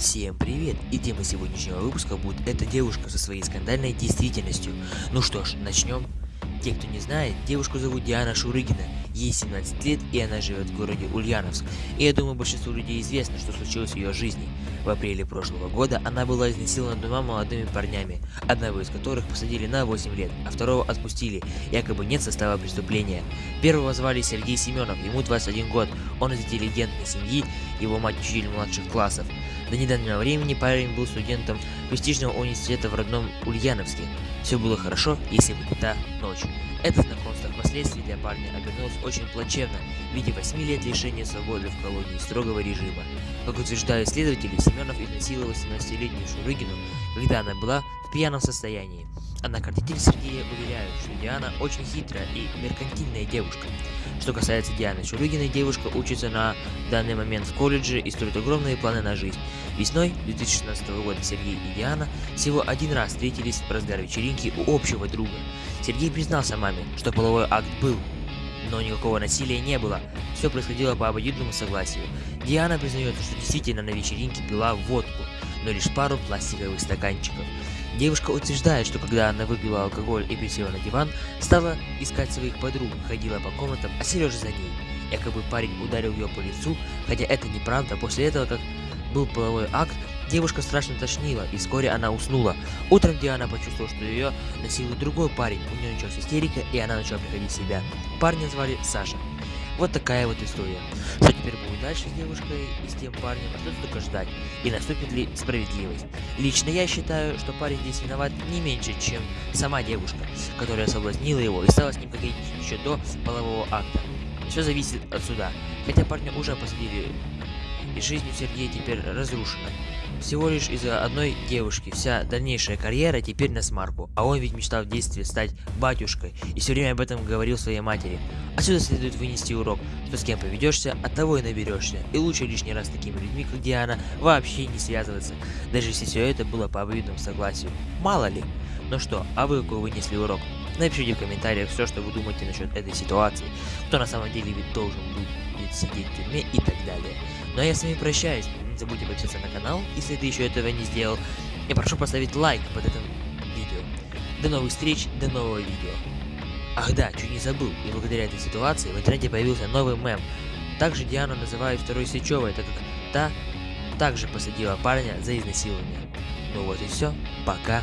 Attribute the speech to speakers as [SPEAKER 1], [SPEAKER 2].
[SPEAKER 1] Всем привет! И тема сегодняшнего выпуска будет эта девушка со своей скандальной действительностью. Ну что ж, начнем. Те, кто не знает, девушку зовут Диана Шурыгина, ей 17 лет и она живет в городе Ульяновск. И я думаю, большинству людей известно, что случилось в ее жизни. В апреле прошлого года она была изнасилована двумя молодыми парнями, одного из которых посадили на 8 лет, а второго отпустили, якобы нет состава преступления. Первого звали Сергей Семенов, ему 21 год, он из интеллигентной семьи, его мать учитель младших классов. До недавнего времени парень был студентом престижного университета в родном Ульяновске. Все было хорошо, если бы не та ночь. Это знакомство впоследствии для парня обернулось очень плачевно в виде 8 лет лишения свободы в колонии строгого режима. Как утверждают следователи, Семенов изнасиловал 17-летнюю Шурыгину, когда она была в пьяном состоянии. Однако родители Сергея уверяют, что Диана очень хитрая и меркантильная девушка. Что касается Дианы Шурыгиной, девушка учится на данный момент в колледже и строит огромные планы на жизнь. Весной 2016 года Сергей и Диана всего один раз встретились в разгар вечеринки у общего друга. Сергей признался маме, что половой акт был, но никакого насилия не было. Все происходило по обоюдному согласию. Диана признается, что действительно на вечеринке пила водку, но лишь пару пластиковых стаканчиков. Девушка утверждает, что когда она выпила алкоголь и присела на диван, стала искать своих подруг, ходила по комнатам, а Сережа за ней. Якобы парень ударил ее по лицу, хотя это неправда. После этого, как был половой акт, девушка страшно тошнила, и вскоре она уснула. Утром Диана почувствовала, что ее насилует другой парень, у нее началась истерика, и она начала приходить в себя. Парня звали Саша. Вот такая вот история. Что теперь будет дальше с девушкой и с тем парнем, остается только ждать. И наступит ли справедливость. Лично я считаю, что парень здесь виноват не меньше, чем сама девушка, которая соблазнила его и стала с ним говорить еще до полового акта. Все зависит от суда. Хотя парня уже посадили, и жизнь у Сергея теперь разрушена. Всего лишь из-за одной девушки вся дальнейшая карьера теперь на смарку, а он ведь мечтал в детстве стать батюшкой и все время об этом говорил своей матери. Отсюда следует вынести урок, что с кем поведешься, от того и наберешься, и лучше лишний раз с такими людьми, как Диана, вообще не связываться, даже если все это было по обоюдному согласию. Мало ли. Ну что, а вы какой вынесли урок? Напишите в комментариях все, что вы думаете насчет этой ситуации, кто на самом деле ведь должен будет сидеть в тюрьме и так далее. Ну а я с вами прощаюсь, забудьте подписаться на канал, если ты еще этого не сделал, и прошу поставить лайк под этим видео. До новых встреч, до нового видео. Ах да, чуть не забыл, и благодаря этой ситуации в интернете появился новый мем. Также Диану называют второй Сычевой, так как та также посадила парня за изнасилование. Ну вот и все, пока.